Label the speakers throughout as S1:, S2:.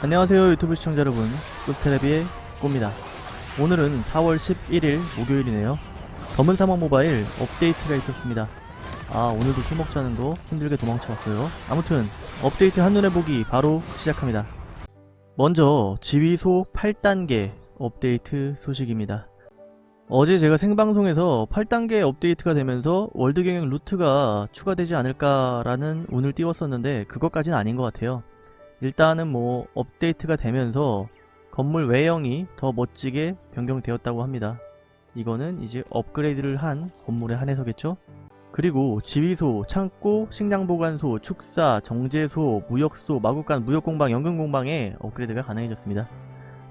S1: 안녕하세요 유튜브 시청자 여러분. 꿀테레비의 꼬입니다. 오늘은 4월 11일 목요일이네요. 검은 사막 모바일 업데이트가 있었습니다. 아 오늘도 술 먹자는 거 힘들게 도망쳐왔어요. 아무튼 업데이트 한눈에 보기 바로 시작합니다. 먼저 지휘소 8단계 업데이트 소식입니다. 어제 제가 생방송에서 8단계 업데이트가 되면서 월드 경영 루트가 추가되지 않을까라는 운을 띄웠었는데 그것까지는 아닌 것 같아요 일단은 뭐 업데이트가 되면서 건물 외형이 더 멋지게 변경되었다고 합니다. 이거는 이제 업그레이드를 한 건물에 한해서겠죠? 그리고 지휘소, 창고, 식량보관소, 축사, 정제소, 무역소, 마구간, 무역공방, 연금공방에 업그레이드가 가능해졌습니다.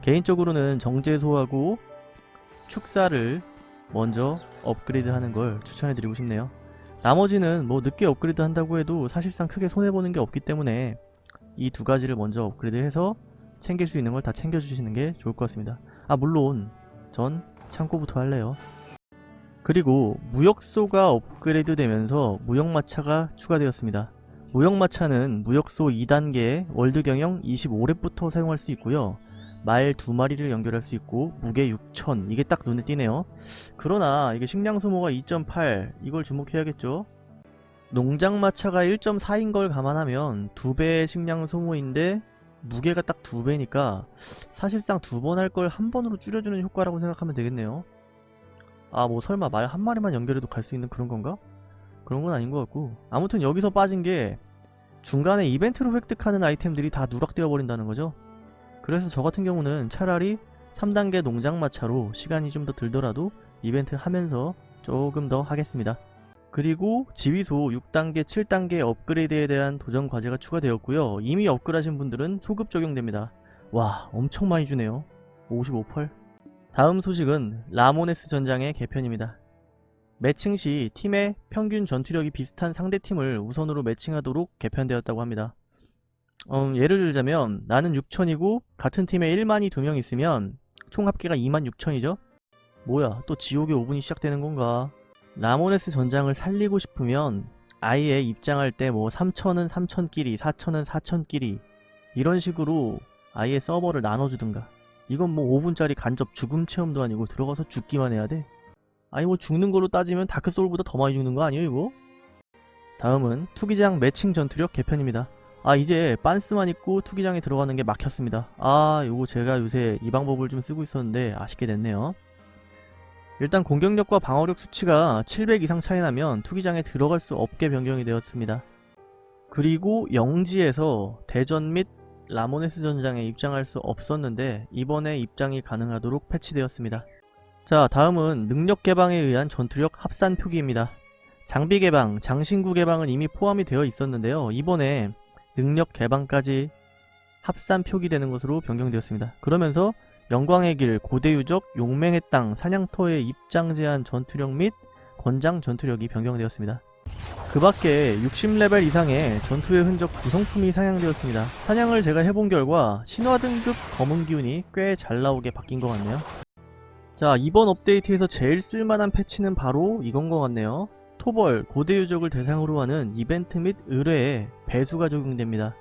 S1: 개인적으로는 정제소하고 축사를 먼저 업그레이드 하는 걸 추천해드리고 싶네요. 나머지는 뭐 늦게 업그레이드 한다고 해도 사실상 크게 손해보는 게 없기 때문에 이 두 가지를 먼저 업그레이드해서 챙길 수 있는 걸 다 챙겨주시는 게 좋을 것 같습니다. 아 물론 전 창고부터 할래요. 그리고 무역소가 업그레이드 되면서 무역마차가 추가되었습니다. 무역마차는 무역소 2단계 월드경영 25렙부터 사용할 수 있고요. 말 두 마리를 연결할 수 있고 무게 6000 이게 딱 눈에 띄네요. 그러나 이게 식량 소모가 2.8 이걸 주목해야겠죠. 농장마차가 1.4인 걸 감안하면 두 배의 식량 소모인데 무게가 딱 두 배니까 사실상 두 번 할 걸 한 번으로 줄여주는 효과라고 생각하면 되겠네요. 아 뭐 설마 말 한 마리만 연결해도 갈 수 있는 그런 건가? 그런 건 아닌 것 같고 아무튼 여기서 빠진 게 중간에 이벤트로 획득하는 아이템들이 다 누락되어 버린다는 거죠. 그래서 저 같은 경우는 차라리 3단계 농장마차로 시간이 좀 더 들더라도 이벤트 하면서 조금 더 하겠습니다. 그리고 지휘소 6단계, 7단계 업그레이드에 대한 도전 과제가 추가되었고요. 이미 업그레이드하신 분들은 소급 적용됩니다. 와 엄청 많이 주네요. 55펄. 다음 소식은 라모네스 전장의 개편입니다. 매칭 시 팀의 평균 전투력이 비슷한 상대팀을 우선으로 매칭하도록 개편되었다고 합니다. 음, 예를 들자면 나는 6천이고 같은 팀에 1만이 두명 있으면 총 합계가 2만 6천이죠? 뭐야 또 지옥의 5분이 시작되는 건가? 라모네스 전장을 살리고 싶으면 아예 입장할 때 뭐 3천은 3천끼리 4천은 4천끼리 이런 식으로 아예 서버를 나눠주든가. 이건 뭐 5분짜리 간접 죽음 체험도 아니고 들어가서 죽기만 해야 돼. 아니 뭐 죽는 걸로 따지면 다크소울보다 더 많이 죽는 거 아니에요 이거? 다음은 투기장 매칭 전투력 개편입니다. 아 이제 빤스만 입고 투기장에 들어가는 게 막혔습니다. 아 요거 제가 요새 이 방법을 좀 쓰고 있었는데 아쉽게 됐네요 일단 공격력과 방어력 수치가 700 이상 차이 나면 투기장에 들어갈 수 없게 변경이 되었습니다. 그리고 영지에서 대전 및 라모네스 전장에 입장할 수 없었는데 이번에 입장이 가능하도록 패치되었습니다. 자 다음은 능력 개방에 의한 전투력 합산 표기입니다. 장비 개방, 장신구 개방은 이미 포함이 되어 있었는데요. 이번에 능력 개방까지 합산 표기되는 것으로 변경되었습니다. 그러면서 영광의 길, 고대유적, 용맹의 땅, 사냥터의 입장 제한 전투력 및 권장 전투력이 변경되었습니다. 그 밖에 60레벨 이상의 전투의 흔적 구성품이 상향되었습니다. 사냥을 제가 해본 결과 신화 등급 검은 기운이 꽤 잘 나오게 바뀐 것 같네요. 자 이번 업데이트에서 제일 쓸만한 패치는 바로 이건 것 같네요. 토벌, 고대유적을 대상으로 하는 이벤트 및 의뢰에 배수가 적용됩니다.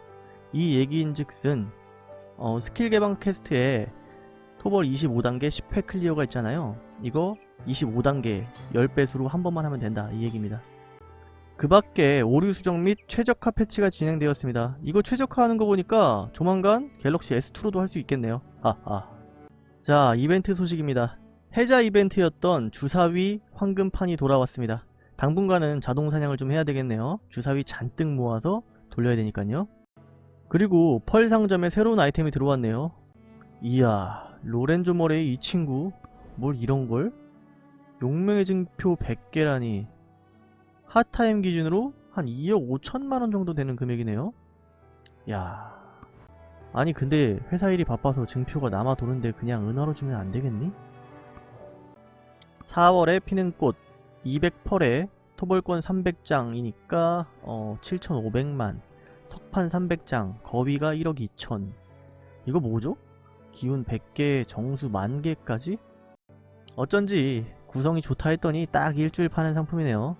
S1: 이 얘기인즉슨 어, 스킬 개방 quest에 토벌 25단계 10회 클리어가 있잖아요. 이거 25단계 10배수로 한 번만 하면 된다 이 얘기입니다. 그 밖에 오류 수정 및 최적화 패치가 진행되었습니다. 이거 최적화하는 거 보니까 조만간 갤럭시 S2로도 할 수 있겠네요. 하하. 자 이벤트 소식입니다. 해자 이벤트였던 주사위 황금판이 돌아왔습니다. 당분간은 자동 사냥을 좀 해야 되겠네요. 주사위 잔뜩 모아서 돌려야 되니까요. 그리고 펄 상점에 새로운 아이템이 들어왔네요. 이야 로렌조 머레이 이 친구 뭘 이런걸? 용맹의 증표 100개라니 핫타임 기준으로 한 2억 5천만원 정도 되는 금액이네요 야 아니 근데 회사 일이 바빠서 증표가 남아 도는데 그냥 은하로 주면 안되겠니? 4월에 피는 꽃 200펄에 토벌권 300장이니까 어 7,500만 석판 300장 거위가 1억 2천 이거 뭐죠? 기운 100개, 정수 만개까지? 어쩐지 구성이 좋다 했더니 딱 일주일 파는 상품이네요.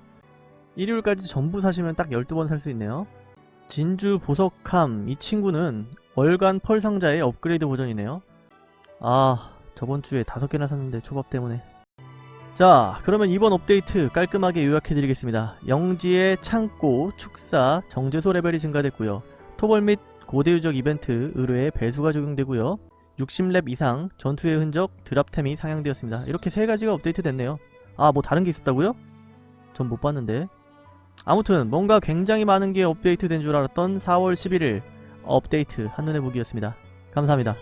S1: 일요일까지 전부 사시면 딱 12번 살 수 있네요. 진주 보석함 이 친구는 월간 펄 상자의 업그레이드 버전이네요. 아, 저번주에 다섯 개나 샀는데 초밥 때문에. 자, 그러면 이번 업데이트 깔끔하게 요약해드리겠습니다. 영지의 창고, 축사, 정제소 레벨이 증가됐고요. 토벌 및 고대유적 이벤트, 의뢰의 배수가 적용되고요. 60렙 이상, 전투의 흔적, 드랍템이 상향되었습니다. 이렇게 세 가지가 업데이트 됐네요. 아, 뭐 다른 게 있었다고요? 전 못 봤는데. 아무튼 뭔가 굉장히 많은 게 업데이트 된 줄 알았던 4월 11일 업데이트 한눈에 보기였습니다. 감사합니다.